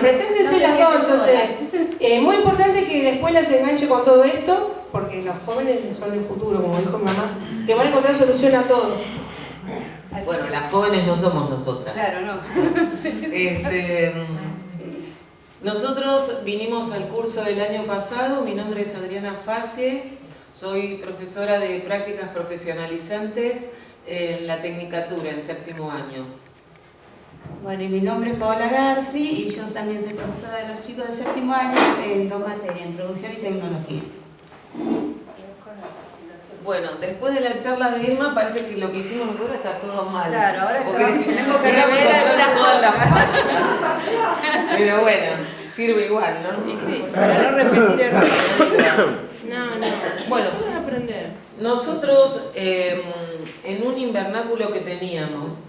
Preséntense No las dos, siente entonces. Eh, muy importante que la escuela se enganche con todo esto, porque los jóvenes son el futuro, como dijo mi mamá, que van a encontrar solución a todo. Así Bueno, que- las jóvenes no somos nosotras. Claro, no. Este, nosotros vinimos al curso del año pasado, mi nombre es Adriana Facie, soy profesora de prácticas profesionalizantes en la Tecnicatura en séptimo año. Bueno, y mi nombre es Paola Garfi y yo también soy profesora de los chicos de séptimo año en dos materias, en producción y tecnología. Bueno, después de la charla de Irma parece que lo que hicimos nosotros está todo mal. Claro, ahora Porque estamos- tenemos que rever algunas todas las cosas. Pero bueno, sirve igual, ¿no? Y sí, para no repetir errores. No, no. Bueno. Aprender. Nosotros, eh, en un invernáculo que teníamos,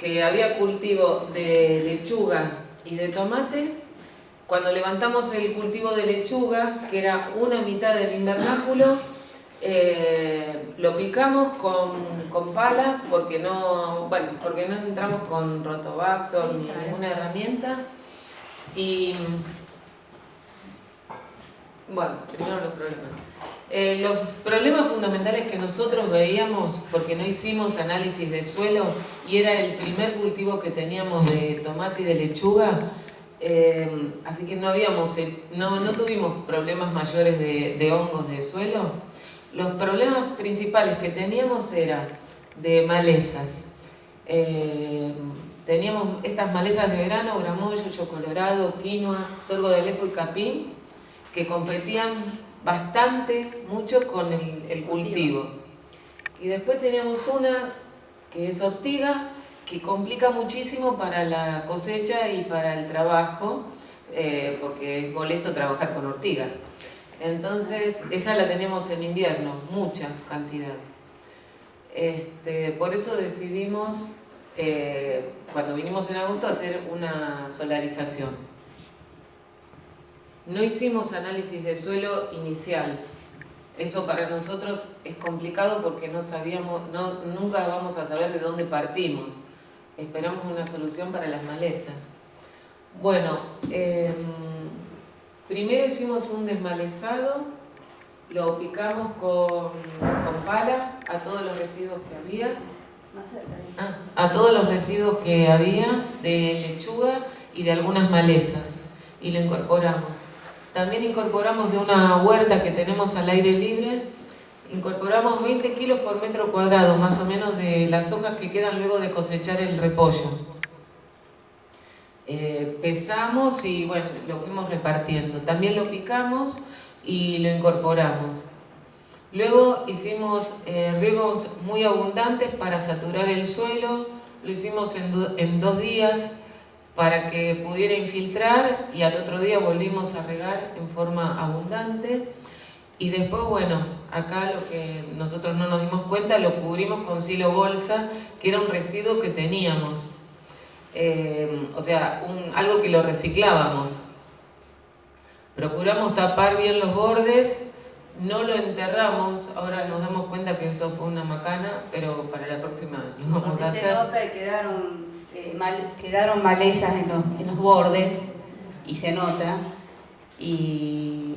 que había cultivo de lechuga y de tomate, cuando levantamos el cultivo de lechuga, que era una mitad del invernáculo, eh, lo picamos con, con pala porque no, bueno, porque no entramos con rotobactor ni ninguna herramienta. Y bueno, primero los problemas. Eh, los problemas fundamentales que nosotros veíamos, porque no hicimos análisis de suelo y era el primer cultivo que teníamos de tomate y de lechuga, eh, así que no, habíamos, eh, no, no tuvimos problemas mayores de, de hongos de suelo. Los problemas principales que teníamos eran de malezas. Eh, teníamos estas malezas de verano, gramoyo, yo colorado, quinoa, sorgo de Alepo y capín, que competían bastante, mucho con el, el cultivo. Y después teníamos una que es ortiga, que complica muchísimo para la cosecha y para el trabajo, eh, porque es molesto trabajar con ortiga. Entonces, esa la tenemos en invierno, mucha cantidad. Este, por eso decidimos, eh, cuando vinimos en agosto, hacer una solarización. No hicimos análisis de suelo inicial. Eso para nosotros es complicado porque no sabíamos, no, nunca vamos a saber de dónde partimos. Esperamos una solución para las malezas. Bueno, eh, primero hicimos un desmalezado, lo picamos con, con pala a todos los residuos que había. ¿eh? Ah, a todos los residuos que había de lechuga y de algunas malezas y lo incorporamos. También incorporamos de una huerta que tenemos al aire libre, incorporamos 20 kilos por metro cuadrado más o menos de las hojas que quedan luego de cosechar el repollo. Eh, pesamos y bueno, lo fuimos repartiendo. También lo picamos y lo incorporamos. Luego hicimos eh, riegos muy abundantes para saturar el suelo, lo hicimos en, do- en dos días para que pudiera infiltrar y al otro día volvimos a regar en forma abundante. Y después, bueno, acá lo que nosotros no nos dimos cuenta, lo cubrimos con silo bolsa, que era un residuo que teníamos. Eh, o sea, un- algo que lo reciclábamos. Procuramos tapar bien los bordes, no lo enterramos, ahora nos damos cuenta que eso fue una macana, pero para la próxima lo vamos Porque a se hacer. nota y quedaron, eh, mal- quedaron malezas en los, en los bordes y se nota. Y,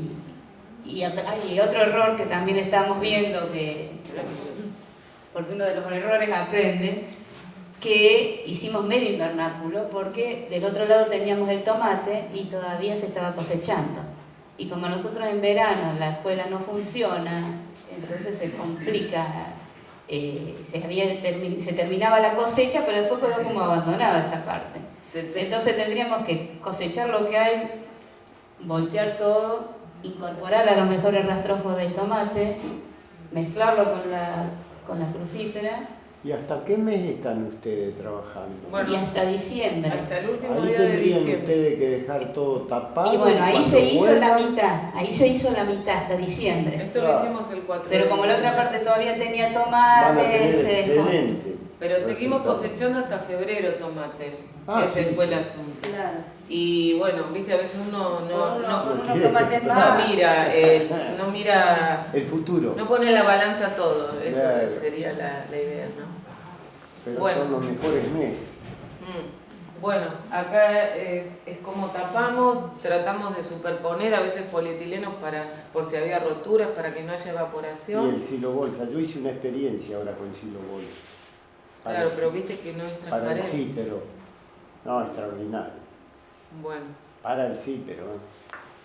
hay otro error que también estamos viendo, que, porque uno de los errores aprende, que hicimos medio invernáculo porque del otro lado teníamos el tomate y todavía se estaba cosechando. Y como nosotros en verano la escuela no funciona, entonces se complica eh, se, había termi- se terminaba la cosecha, pero después quedó como abandonada esa parte. Entonces tendríamos que cosechar lo que hay, voltear todo, incorporar a los mejores rastrojos del tomate, mezclarlo con la, con la crucífera ¿Y hasta qué mes están ustedes trabajando? Bueno, y hasta diciembre. hasta el último Ahí día de tendrían diciembre. ustedes que dejar todo tapado. Y bueno, ahí se hizo la vuelvan. mitad, ahí se hizo la mitad hasta diciembre. Esto lo hicimos el 4 Pero como la otra parte todavía tenía Van a tomate, tener se dejó. excelente. Pero seguimos cosechando hasta febrero tomate. Ah, Ese sí. fue el asunto. Claro. Y bueno, viste, a veces uno no, no, no tomates no mira, el- no mira, El futuro. no pone la balanza todo. Esa Claro. sería la, la idea, ¿no? pero bueno. son los mejores meses. Mm. Bueno, acá es como tapamos, tratamos de superponer a veces polietilenos para, por si había roturas, para que no haya Y evaporación. el silo bolsa. Yo hice una experiencia ahora con silo bolsa. Claro, pero viste que no es Para el transparente. sí, pero... No, extraordinario. Bueno, Para el sí, pero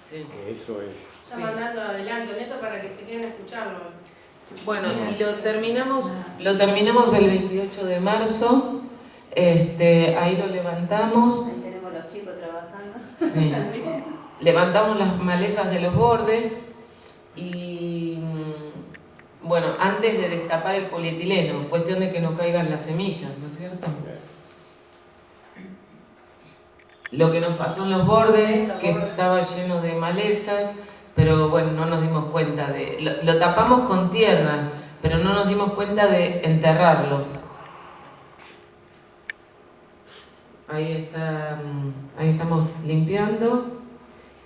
sí. que eso es... Está Sí. mandando adelanto, neto, para que se queden a escucharlo. Bueno, y lo terminamos, lo terminamos el 28 de marzo. Este, ahí lo levantamos. Ahí tenemos los chicos trabajando. Sí. Levantamos las malezas de los bordes y bueno, antes de destapar el polietileno, cuestión de que no caigan las semillas, ¿no es cierto? Lo que nos pasó en los bordes, que estaba lleno de malezas, pero bueno, no nos dimos cuenta de... Lo, lo tapamos con tierra, pero no nos dimos cuenta de enterrarlo. Ahí está, mm, ahí estamos limpiando.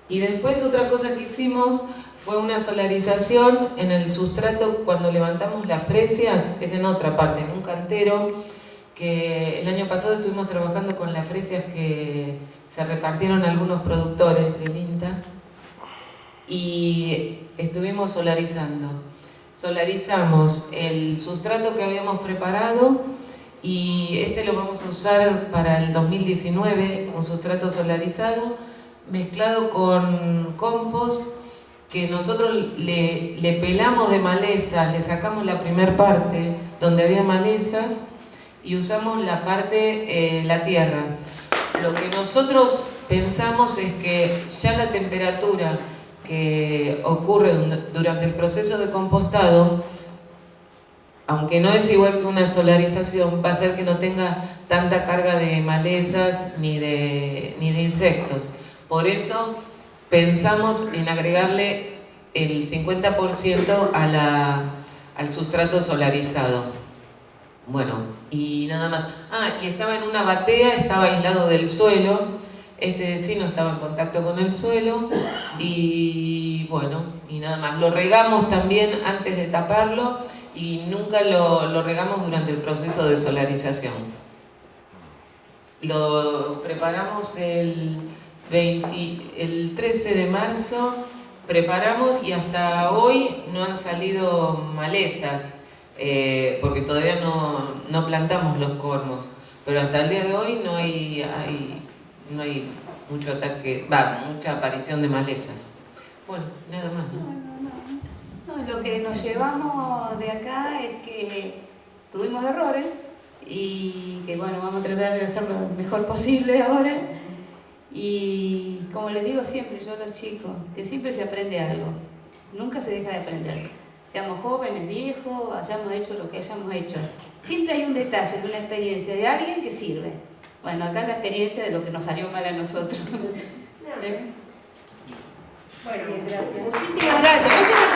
Y después otra cosa que hicimos fue una solarización en el sustrato cuando levantamos las fresias, es en otra parte, en un cantero, que el año pasado estuvimos trabajando con las fresias que se repartieron algunos productores del INTA y estuvimos solarizando. Solarizamos el sustrato que habíamos preparado y este lo vamos a usar para el 2019, un sustrato solarizado mezclado con compost que nosotros le, pelamos de malezas, le sacamos la primer parte donde había malezas y usamos la parte, eh, la tierra. Lo que nosotros pensamos es que ya la temperatura que ocurre durante el proceso de compostado, aunque no es igual que una solarización, va a hacer que no tenga tanta carga de malezas ni de, ni de insectos. Por eso pensamos en agregarle el 50% a la, al sustrato solarizado. Bueno, y nada más. Ah, y estaba en una batea, estaba aislado del suelo. Este sí no estaba en contacto con el suelo. Y bueno, y nada más. Lo regamos también antes de taparlo y nunca lo regamos durante el proceso de solarización. Lo preparamos el, 20 el 13 de marzo, preparamos y hasta hoy no han salido malezas, eh, porque todavía no, no plantamos los cormos. Pero hasta el día de hoy no hay, no hay mucho ataque, va, mucha aparición de malezas. Bueno, nada más. ¿no? Lo que nos llevamos de acá es que tuvimos errores y que bueno, vamos a tratar de hacerlo lo mejor posible ahora. Y como les digo siempre yo a los chicos, que siempre se aprende algo, nunca se deja de aprender. Seamos jóvenes, viejos, hayamos hecho lo que hayamos hecho. Siempre hay un detalle de una experiencia de alguien que sirve. Bueno, acá la experiencia de lo que nos salió mal a nosotros. Bueno, Bien, gracias. muchísimas gracias.